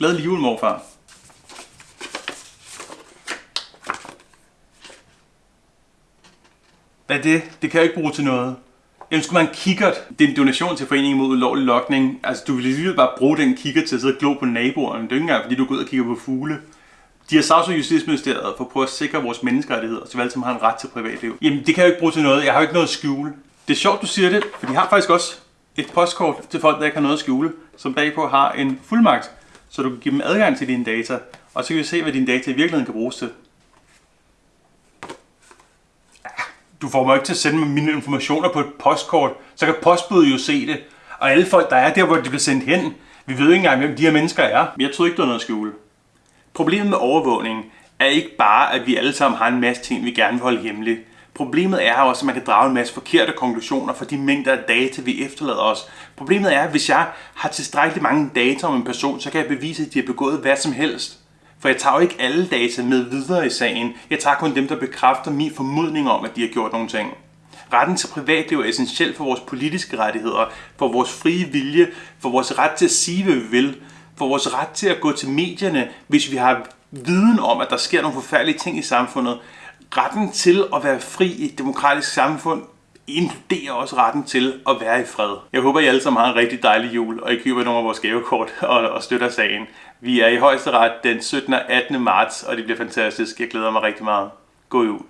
Glædelig jul, morfar. Hvad er det? Det kan jeg ikke bruge til noget. Jamen skulle man kikkert. Det er en donation til Foreningen mod ulovlig lokning. Altså, du vil lige bare bruge den kikkert til at sidde og glo på naboerne. Det er ikke engang, fordi du går ud og kigger på fugle. De har sagsøgt Justitsministeriet for at prøve at sikre vores menneskerettigheder, så vel som har en ret til privatliv. Jamen, det kan jeg jo ikke bruge til noget. Jeg har jo ikke noget at skjule. Det er sjovt, du siger det, for de har faktisk også et postkort til folk, der ikke har noget at skjule, som bagpå har en fuldmagt, så du kan give dem adgang til dine data, og så kan vi se, hvad dine data i virkeligheden kan bruges til. du får mig ikke til at sende mig mine informationer på et postkort, så kan postbuddet jo se det. Og alle folk, der er der, hvor de bliver sendt hen, vi ved ikke engang, hvem de her mennesker er. Men jeg tror ikke, der er noget at skjule. Problemet med overvågning er ikke bare, at vi alle sammen har en masse ting, vi gerne vil holde hemmeligt. Problemet er også, at man kan drage en masse forkerte konklusioner fra de mængder af data, vi efterlader os. Problemet er, at hvis jeg har tilstrækkeligt mange data om en person, så kan jeg bevise, at de har begået hvad som helst. For jeg tager jo ikke alle data med videre i sagen. Jeg tager kun dem, der bekræfter min formodning om, at de har gjort nogle ting. Retten til privatliv er essentiel for vores politiske rettigheder, for vores frie vilje, for vores ret til at sige, hvad vi vil, for vores ret til at gå til medierne, hvis vi har viden om, at der sker nogle forfærdelige ting i samfundet. Retten til at være fri i et demokratisk samfund inkluderer også retten til at være i fred. Jeg håber, I alle sammen har en rigtig dejlig jul, og I køber nogle af vores gavekort og, og støtter sagen. Vi er i højesteret den 17. og 18. marts, og det bliver fantastisk. Jeg glæder mig rigtig meget. God jul.